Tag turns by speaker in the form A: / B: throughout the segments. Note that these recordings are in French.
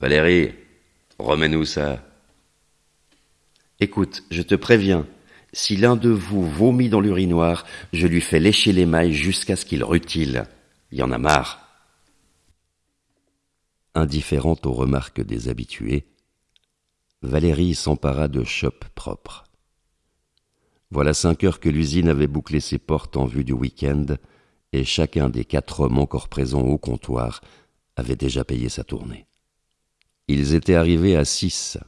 A: Valérie, remets-nous ça.
B: Écoute, je te préviens, si l'un de vous vomit dans l'urinoir, je lui fais lécher les mailles jusqu'à ce qu'il rutile. Il y en a marre. Indifférente aux remarques des habitués, Valérie s'empara de chopes propres. Voilà cinq heures que l'usine avait bouclé ses portes en vue du week-end, et chacun des quatre hommes encore présents au comptoir avait déjà payé sa tournée. Ils étaient arrivés à six,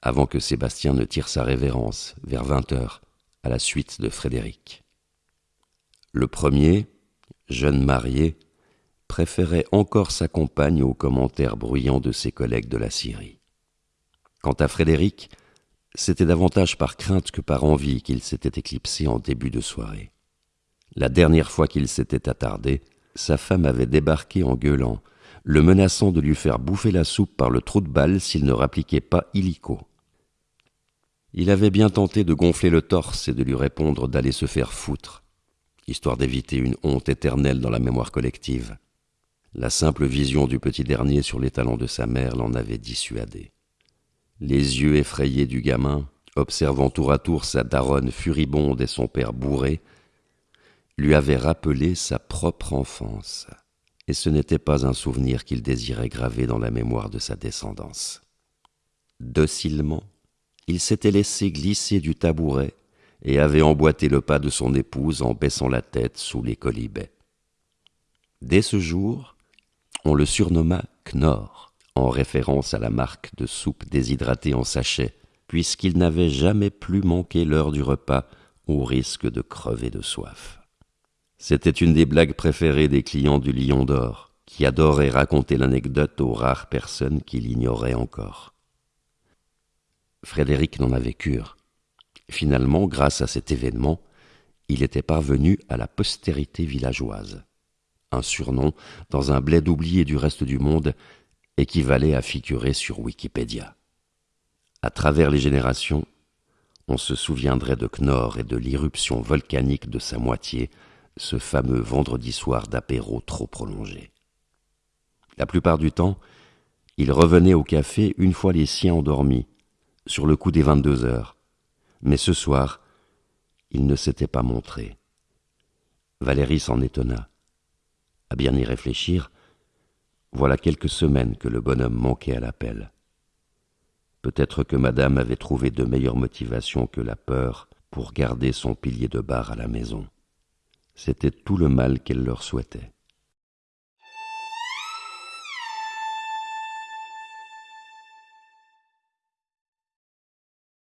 B: avant que Sébastien ne tire sa révérence, vers vingt heures, à la suite de Frédéric. Le premier, jeune marié, préférait encore sa compagne aux commentaires bruyants de ses collègues de la Syrie. Quant à Frédéric, c'était davantage par crainte que par envie qu'il s'était éclipsé en début de soirée. La dernière fois qu'il s'était attardé, sa femme avait débarqué en gueulant, le menaçant de lui faire bouffer la soupe par le trou de balle s'il ne rappliquait pas illico. Il avait bien tenté de gonfler le torse et de lui répondre d'aller se faire foutre, histoire d'éviter une honte éternelle dans la mémoire collective. La simple vision du petit dernier sur les talons de sa mère l'en avait dissuadé. Les yeux effrayés du gamin, observant tour à tour sa daronne furibonde et son père bourré, lui avaient rappelé sa propre enfance, et ce n'était pas un souvenir qu'il désirait graver dans la mémoire de sa descendance. Docilement, il s'était laissé glisser du tabouret et avait emboîté le pas de son épouse en baissant la tête sous les colibets. Dès ce jour, on le surnomma Knorr, en référence à la marque de soupe déshydratée en sachet, puisqu'il n'avait jamais plus manqué l'heure du repas au risque de crever de soif. C'était une des blagues préférées des clients du Lion d'Or, qui adoraient raconter l'anecdote aux rares personnes qui l'ignoraient encore. Frédéric n'en avait cure. Finalement, grâce à cet événement, il était parvenu à la postérité villageoise un surnom dans un bled oublié du reste du monde équivalait à figurer sur Wikipédia. À travers les générations, on se souviendrait de Knorr et de l'irruption volcanique de sa moitié, ce fameux vendredi soir d'apéro trop prolongé. La plupart du temps, il revenait au café une fois les siens endormis, sur le coup des vingt-deux heures. Mais ce soir, il ne s'était pas montré. Valérie s'en étonna. À bien y réfléchir, voilà quelques semaines que le bonhomme manquait à l'appel. Peut-être que madame avait trouvé de meilleures motivations que la peur pour garder son pilier de bar à la maison. C'était tout le mal qu'elle leur souhaitait.